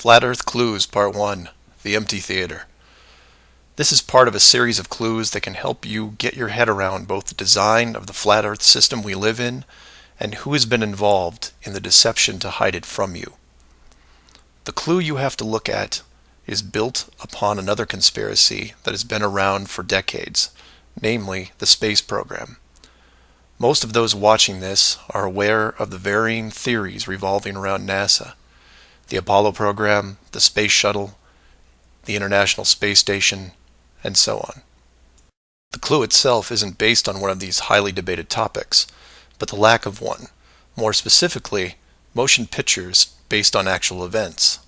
Flat Earth Clues Part 1 The Empty Theater. This is part of a series of clues that can help you get your head around both the design of the flat Earth system we live in and who has been involved in the deception to hide it from you. The clue you have to look at is built upon another conspiracy that has been around for decades, namely the space program. Most of those watching this are aware of the varying theories revolving around NASA. The Apollo program, the Space Shuttle, the International Space Station, and so on. The clue itself isn't based on one of these highly debated topics, but the lack of one. More specifically, motion pictures based on actual events.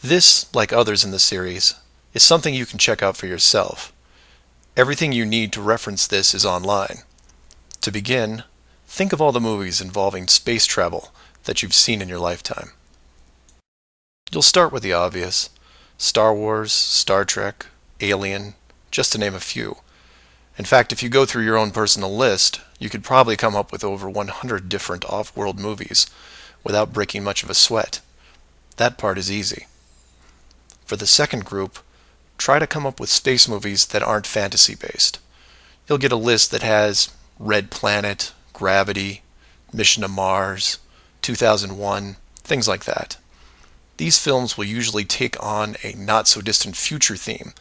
This, like others in the series, is something you can check out for yourself. Everything you need to reference this is online. To begin, think of all the movies involving space travel that you've seen in your lifetime. You'll start with the obvious Star Wars, Star Trek, Alien, just to name a few. In fact, if you go through your own personal list, you could probably come up with over 100 different off world movies without breaking much of a sweat. That part is easy. For the second group, try to come up with space movies that aren't fantasy based. You'll get a list that has Red Planet, Gravity, Mission to Mars, 2001, things like that. These films will usually take on a not so distant future theme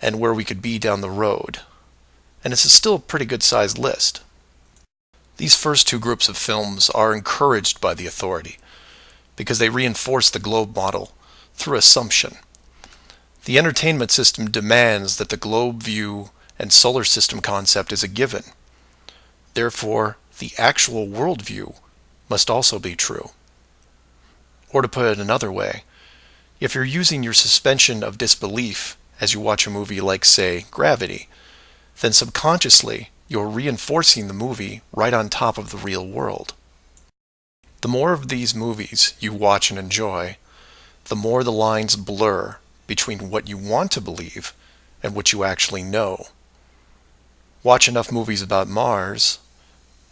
and where we could be down the road. And it's still a pretty good sized list. These first two groups of films are encouraged by the authority because they reinforce the globe model through assumption. The entertainment system demands that the globe view and solar system concept is a given. Therefore, the actual worldview must also be true. Or to put it another way, if you're using your suspension of disbelief as you watch a movie like, say, Gravity, then subconsciously you're reinforcing the movie right on top of the real world. The more of these movies you watch and enjoy, the more the lines blur between what you want to believe and what you actually know. Watch enough movies about Mars,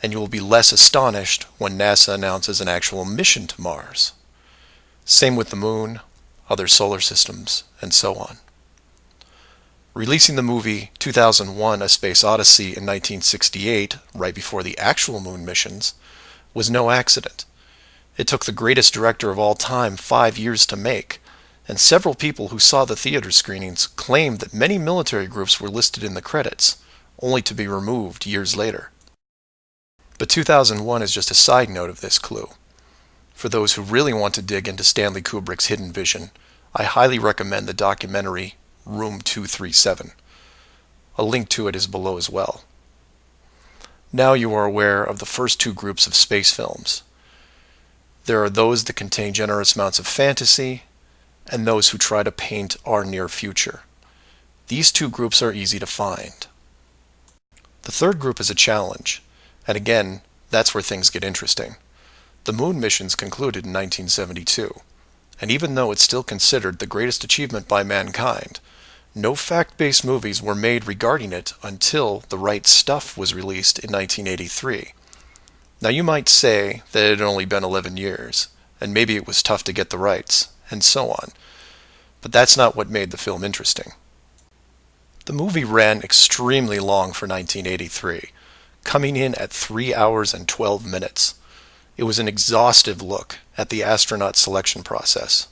and you will be less astonished when NASA announces an actual mission to Mars. Same with the Moon, other solar systems, and so on. Releasing the movie 2001 A Space Odyssey in 1968, right before the actual moon missions, was no accident. It took the greatest director of all time five years to make, and several people who saw the theater screenings claimed that many military groups were listed in the credits, only to be removed years later. But 2001 is just a side note of this clue. For those who really want to dig into Stanley Kubrick's hidden vision, I highly recommend the documentary Room 237. A link to it is below as well. Now you are aware of the first two groups of space films. There are those that contain generous amounts of fantasy, and those who try to paint our near future. These two groups are easy to find. The third group is a challenge. And again, that's where things get interesting. The moon missions concluded in 1972, and even though it's still considered the greatest achievement by mankind, no fact-based movies were made regarding it until The Right Stuff was released in 1983. Now you might say that it had only been 11 years, and maybe it was tough to get the rights, and so on. But that's not what made the film interesting. The movie ran extremely long for 1983, coming in at 3 hours and 12 minutes. It was an exhaustive look at the astronaut selection process,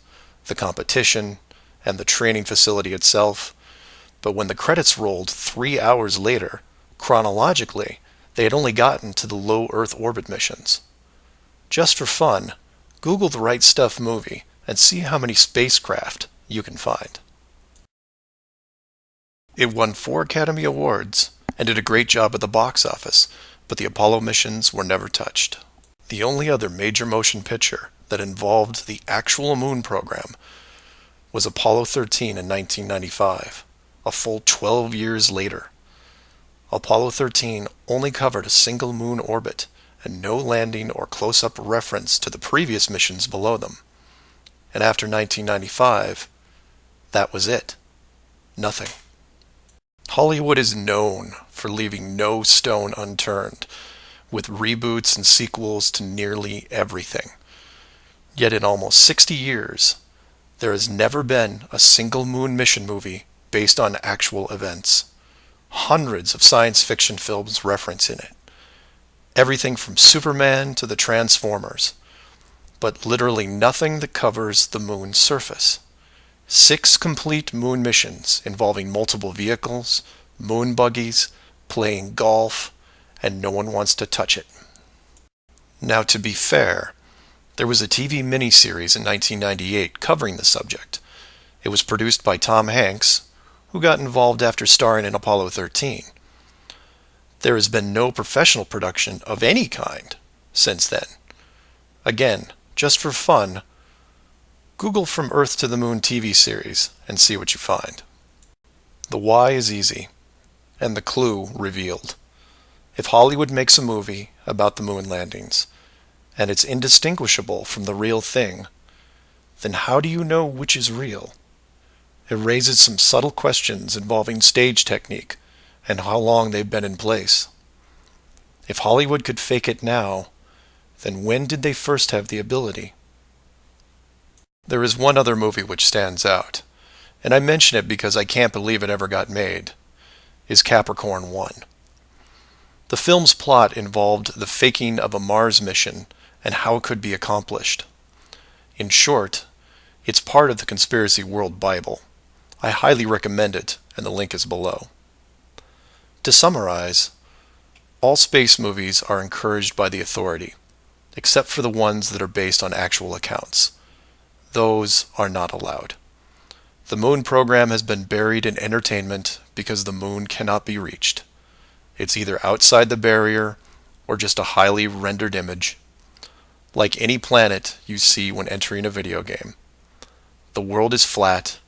the competition, and the training facility itself. But when the credits rolled three hours later, chronologically, they had only gotten to the low Earth orbit missions. Just for fun, Google the Right Stuff movie and see how many spacecraft you can find. It won four Academy Awards and did a great job at the box office, but the Apollo missions were never touched. The only other major motion picture that involved the actual moon program was Apollo 13 in 1995, a full 12 years later. Apollo 13 only covered a single moon orbit and no landing or close-up reference to the previous missions below them. And after 1995, that was it. Nothing. Hollywood is known for leaving no stone unturned, with reboots and sequels to nearly everything. Yet in almost 60 years, there has never been a single moon mission movie based on actual events. Hundreds of science fiction films reference in it. Everything from Superman to the Transformers. But literally nothing that covers the moon's surface. Six complete moon missions involving multiple vehicles, moon buggies, playing golf, and no one wants to touch it. Now to be fair, there was a TV miniseries in 1998 covering the subject. It was produced by Tom Hanks, who got involved after starring in Apollo 13. There has been no professional production of any kind since then. Again, just for fun, Google From Earth to the Moon TV series and see what you find. The why is easy, and the clue revealed. If Hollywood makes a movie about the moon landings, and it's indistinguishable from the real thing, then how do you know which is real? It raises some subtle questions involving stage technique and how long they've been in place. If Hollywood could fake it now, then when did they first have the ability? There is one other movie which stands out, and I mention it because I can't believe it ever got made, is Capricorn 1. The film's plot involved the faking of a Mars mission and how it could be accomplished. In short, it's part of the Conspiracy World Bible. I highly recommend it, and the link is below. To summarize, all space movies are encouraged by the authority, except for the ones that are based on actual accounts. Those are not allowed. The moon program has been buried in entertainment because the moon cannot be reached. It's either outside the barrier or just a highly rendered image like any planet you see when entering a video game. The world is flat,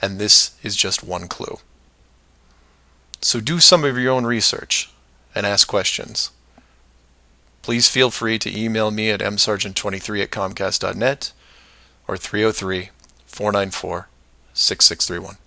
and this is just one clue. So do some of your own research and ask questions. Please feel free to email me at msargent23 at comcast.net or 303 494 6631.